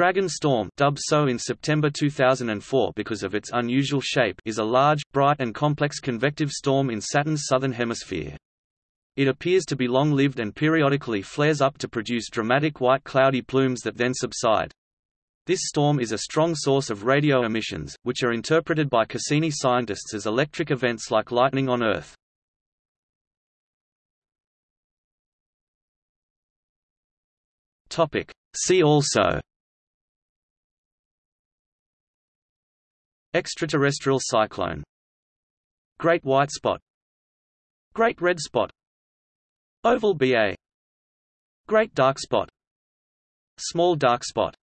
Dragon Storm dubbed so in September 2004 because of its unusual shape is a large, bright and complex convective storm in Saturn's southern hemisphere. It appears to be long-lived and periodically flares up to produce dramatic white cloudy plumes that then subside. This storm is a strong source of radio emissions, which are interpreted by Cassini scientists as electric events like lightning on Earth. See also Extraterrestrial cyclone. Great white spot. Great red spot. Oval BA Great dark spot. Small dark spot